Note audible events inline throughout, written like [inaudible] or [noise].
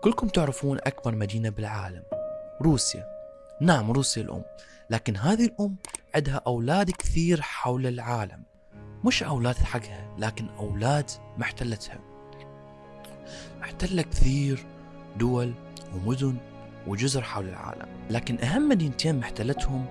كلكم تعرفون أكبر مدينة بالعالم روسيا. نعم روسيا الأم. لكن هذه الأم عندها أولاد كثير حول العالم. مش أولاد حقها لكن أولاد محتلتها. محتلة كثير دول ومدن وجزر حول العالم. لكن أهم مدينتين محتلتهم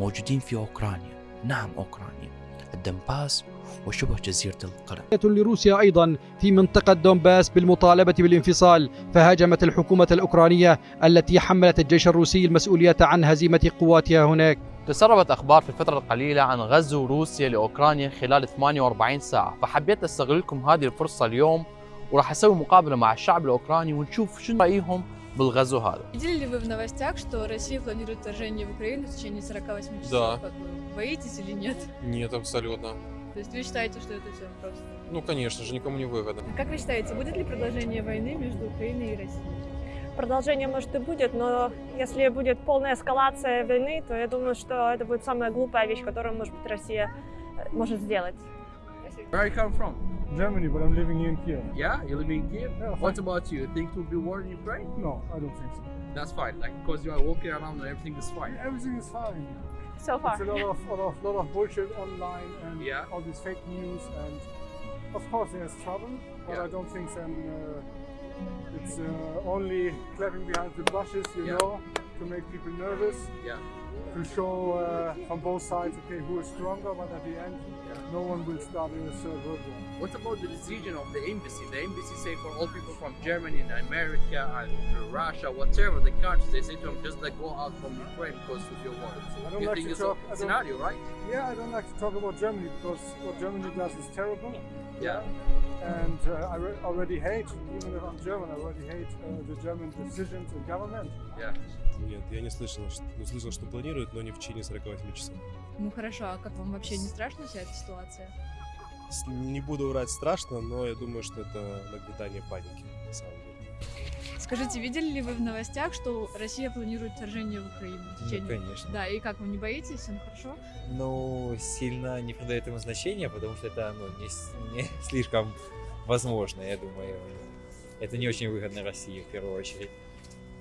موجودين في أوكرانيا. نعم أوكرانيا. الدنباس وشبه جزيرة القرم لروسيا أيضا في منطقة دونباس بالمطالبة بالانفصال فهاجمت الحكومة الأوكرانية التي حملت الجيش الروسي المسؤولية عن هزيمة قواتها هناك تسربت أخبار في الفترة القليلة عن غزو روسيا لأوكرانيا خلال 48 ساعة فحبيت أستغل لكم هذه الفرصة اليوم وراح أسوي مقابلة مع الشعب الأوكراني ونشوف شنو رأيهم بالغزو هذا Видели ли вы в новостях, что Россия планирует вторжение в Украину в течение 48 часов? Да. Как вы, боитесь или нет? Нет, абсолютно. То есть вы считаете, что это все просто? Ну, конечно же, никому не выгодно. Как вы считаете, будет ли продолжение войны между Украиной и Россией? Продолжение, может, и будет, но если будет полная эскалация войны, то я думаю, что это будет самая глупая вещь, которую, может быть, Россия э, может сделать. Where are you come from? Germany, but I'm living in Kiev. Yeah, you live in Kiev. Yeah, What about you? Think there will be war in Ukraine? No, I don't think so. That's fine. Like because you are walking around and everything is fine. Everything is fine. So far. It's a lot of, lot of, lot of bullshit online and Yeah. all these fake news, and of course there's trouble, but Yeah. I don't think then uh, it's uh, only clapping behind the bushes, you Yeah. know, to make people nervous, Yeah. To show uh, from both sides, okay, who is stronger, but at the end, no one will start in a third world war. What about the decision of the embassy? The embassy say for all people from Germany and America and Russia, whatever the countries, they say to them just like go out from Ukraine because of your war. I don't You like think to it's talk. A scenario, right? yeah, I don't like to talk about Germany because what Germany does is terrible. Yeah. And uh, I re- already hate, even if I'm German, I already hate uh, the German decisions and government. Yeah. Нет, я не слышал, что, ну, слышал, что планируют, но не в течение 48 часов. Ну хорошо, а как вам вообще не страшна вся эта ситуация? Не буду врать страшно, но я думаю, что это нагнетание паники, на самом деле. Скажите, видели ли вы в новостях, что Россия планирует вторжение в Украину? В Ну, течение... конечно. Да, и как вы не боитесь? Всем хорошо? Ну, сильно не придаю этому значения, потому что это ну, не, не [laughs] слишком возможно, я думаю. Это не очень выгодно России в первую очередь.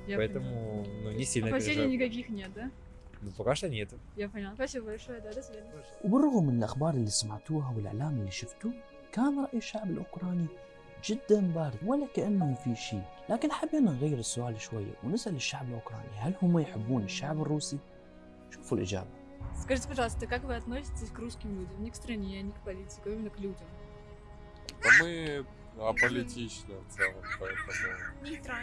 Я Поэтому ну, не сильно. Опасений переживаю. никаких нет, да? Ну, пока что нет. Я поняла. Спасибо большое, да, до свидания. وبالرغم من الأخبار اللي سمعتوها والإعلام اللي شفتوه كان رأي الشعب الأوكراني جدا بارد ولا كأنه في شيء لكن حبينا نغير السؤال شوية ونسأل الشعب الأوكراني هل هم يحبون الشعب الروسي؟ شوفوا الإجابة Скажите, пожалуйста, как вы относитесь к русским людям? Не к стране, не к политику, а именно к людям. Да мы аполитичны в целом, поэтому...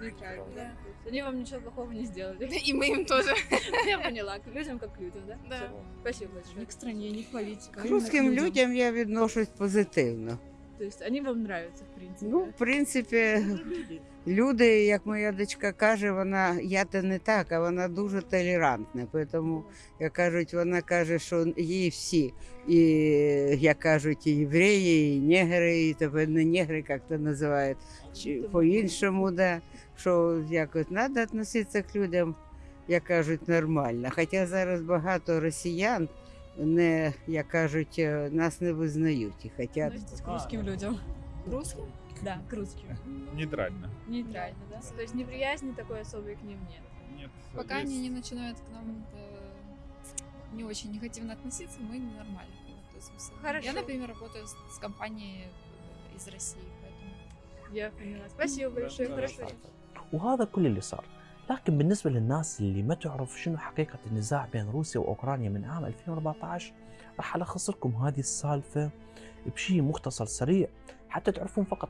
Нейтрально, да? Они вам ничего плохого не сделали. [laughs] И мы им тоже. [laughs] Я поняла, к людям как к людям, да? Да. Спасибо большое. Не к стране, не к политике. а К именно русським людям. людям я відношусь позитивно. То есть они вам нравятся, в принципе. Ну, в принципі, [laughs] люди, як моя дочка каже, вона я то не так, а вона дуже толерантна. Тому, як кажуть, вона каже, що їй всі, і як кажуть, і євреї, і негри, і тепер не негри, як то називають, чи по-іншому, да, що якось треба відноситися к людям, як кажуть, нормально. Хоча зараз багато росіян. Не, як кажуть, е, нас не визнають і хочуть русским людям. Русским? Да, к русским. Нейтрально. Нейтрально, да? То есть неприязни такой особой к ним нет. Нет. Пока они не начинают к нам э, не очень негативно относиться, мы нормально к ним относимся. Хорошо. Я, например, работаю с, с компанией э, из России, поэтому... Я поняла. Спасибо большое. Хорошо. وهذا كل اللي صار لكن بالنسبة للناس اللي ما تعرف شنو حقيقة النزاع بين روسيا وأوكرانيا من عام 2014 راح ألخص لكم هذه السالفة بشيء مختصر سريع حتى تعرفون فقط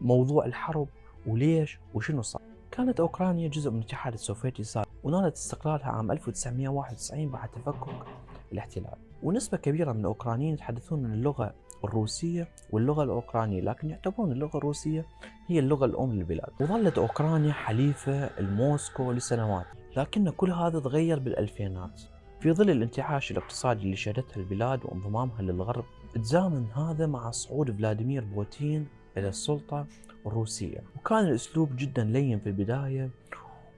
موضوع الحرب وليش وشنو صار. كانت أوكرانيا جزء من الاتحاد السوفيتي السابق ونالت استقلالها عام 1991 بعد تفكك الاحتلال. ونسبة كبيرة من الأوكرانيين يتحدثون اللغة الروسية واللغة الأوكرانية لكن يعتبرون اللغة الروسية هي اللغة الأم للبلاد. وظلت أوكرانيا حليفة لموسكو لسنوات لكن كل هذا تغير بالألفينات. في ظل الانتعاش الاقتصادي اللي شهدته البلاد وانضمامها للغرب تزامن هذا مع صعود فلاديمير بوتين إلى السلطة الروسية. وكان الأسلوب جدا لين في البداية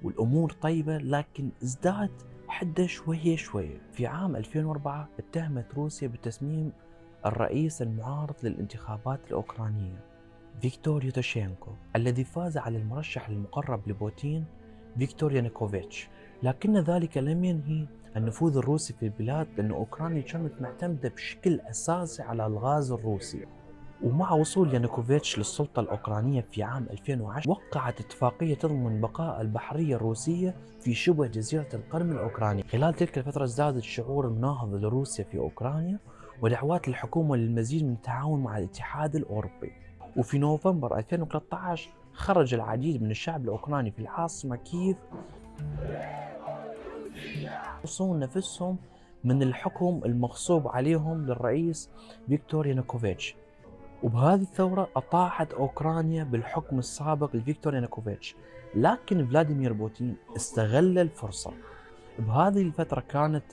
والأمور طيبة لكن ازداد حده شوية شوية. في عام 2004 اتهمت روسيا بتسميم الرئيس المعارض للانتخابات الأوكرانية فيكتور يوتوشينكو الذي فاز على المرشح المقرب لبوتين فيكتور يانوكوفيتش لكن ذلك لم ينهي النفوذ الروسي في البلاد لأن أوكرانيا كانت معتمدة بشكل أساسي على الغاز الروسي. ومع وصول يانوكوفيتش للسلطة الأوكرانية في عام 2010 وقعت اتفاقية تضمن بقاء البحرية الروسية في شبه جزيرة القرم الأوكراني. خلال تلك الفترة ازداد الشعور المناهض لروسيا في أوكرانيا ودعوات الحكومة للمزيد من التعاون مع الاتحاد الأوروبي. وفي نوفمبر 2013 خرج العديد من الشعب الأوكراني في العاصمة كييف يخلصون نفسهم من الحكم المغصوب عليهم للرئيس فيكتور يانوكوفيتش. وبهذه الثورة أطاحت أوكرانيا بالحكم السابق لفيكتور يانوكوفيتش لكن فلاديمير بوتين استغل الفرصة. بهذه الفترة كانت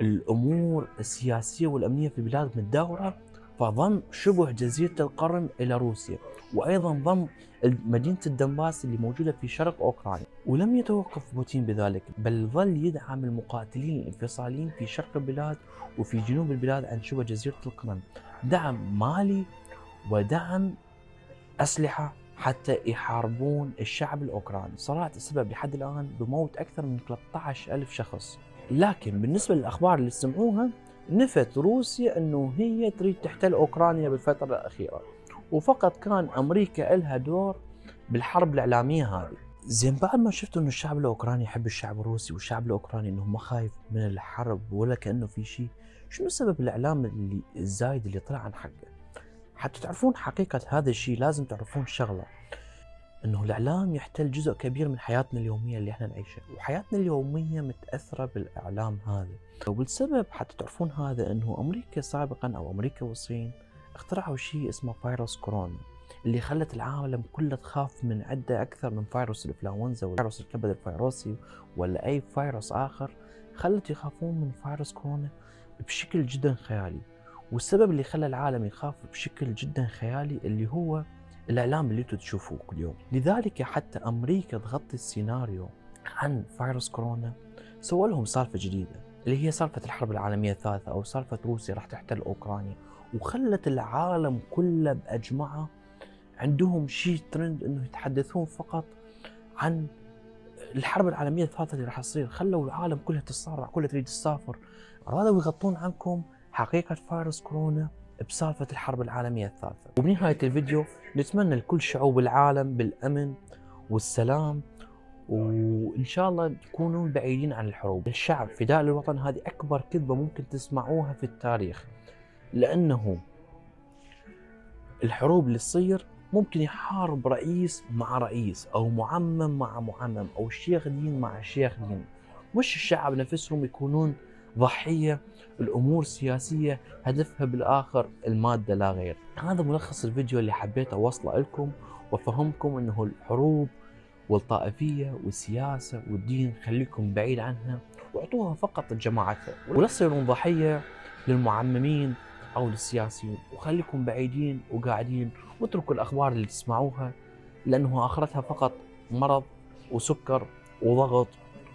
الأمور السياسية والأمنية في البلاد متداولة فضم شبه جزيرة القرم إلى روسيا وأيضا ضم مدينة الدونباس اللي موجودة في شرق أوكرانيا. ولم يتوقف بوتين بذلك بل ظل يدعم المقاتلين الانفصاليين في شرق البلاد وفي جنوب البلاد عن شبه جزيرة القرم دعم مالي ودعم أسلحة حتى يحاربون الشعب الأوكراني. صارت السبب لحد الآن بموت أكثر من 13 ألف شخص. لكن بالنسبة للأخبار اللي سمعوها نفت روسيا أنه هي تريد تحتل أوكرانيا بالفترة الأخيرة. وفقط كان أمريكا لها دور بالحرب الإعلامية هذه. زين بعد ما شفتوا إنه الشعب الأوكراني يحب الشعب الروسي والشعب الأوكراني إنه ما خايف من الحرب ولا كأنه في شيء شنو سبب الإعلام اللي الزايد اللي طلع عن حقه؟ حتى تعرفون حقيقة هذا الشيء لازم تعرفون شغلة. إنه الإعلام يحتل جزء كبير من حياتنا اليومية اللي إحنا نعيشها. وحياتنا اليومية متأثرة بالإعلام هذا. والسبب حتى تعرفون هذا إنه أمريكا سابقا أو أمريكا والصين اخترعوا شيء اسمه فيروس كورونا اللي خلت العالم كله تخاف من عدة أكثر من فيروس الإنفلونزا وفيروس الكبد الفيروسي ولا أي فيروس آخر خلت يخافون من فيروس كورونا بشكل جدا خيالي. والسبب اللي خلى العالم يخاف بشكل جدا خيالي اللي هو الإعلام اللي أنتم تشوفوه كل يوم. لذلك حتى أمريكا تغطي السيناريو عن فيروس كورونا سووا لهم سالفة جديدة اللي هي سالفة الحرب العالمية الثالثة أو سالفة روسيا راح تحتل أوكرانيا. وخلت العالم كله بأجمعة عندهم شيء ترند إنه يتحدثون فقط عن الحرب العالمية الثالثة اللي راح تصير. خلوا العالم كلها تتصارع كلها تريد تسافر. أرادوا يغطون عنكم حقيقة فيروس كورونا بسالفه الحرب العالمية الثالثة. وبنهاية الفيديو نتمنى لكل شعوب العالم بالأمن والسلام وإن شاء الله تكونون بعيدين عن الحروب. الشعب فداء للوطن هذه أكبر كذبة ممكن تسمعوها في التاريخ لأنه الحروب اللي تصير ممكن يحارب رئيس مع رئيس أو معمم مع معمم أو شيخ دين مع شيخ دين. مش الشعب نفسهم يكونون ضحية الأمور السياسيه هدفها بالآخر المادة لا غير. هذا ملخص الفيديو اللي حبيت أوصله لكم وأفهمكم إنه الحروب والطائفية والسياسة والدين خليكم بعيد عنها وأعطوها فقط لجماعتها. ولا تصيرون ضحية للمعممين أو للسياسيين وخليكم بعيدين وقاعدين واتركوا الأخبار اللي تسمعوها لأنه آخرتها فقط مرض وسكر وضغط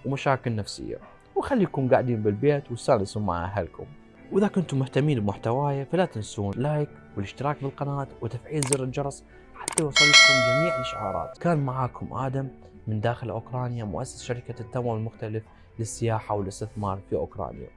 ومشاكل نفسية. وخليكم قاعدين بالبيت واستانسوا مع أهلكم. وإذا كنتم مهتمين بمحتواي فلا تنسون لايك والاشتراك بالقناة وتفعيل زر الجرس حتى يوصلكم جميع الإشعارات. كان معاكم آدم من داخل أوكرانيا مؤسس شركة التمويل المختلف للسياحة والاستثمار في أوكرانيا.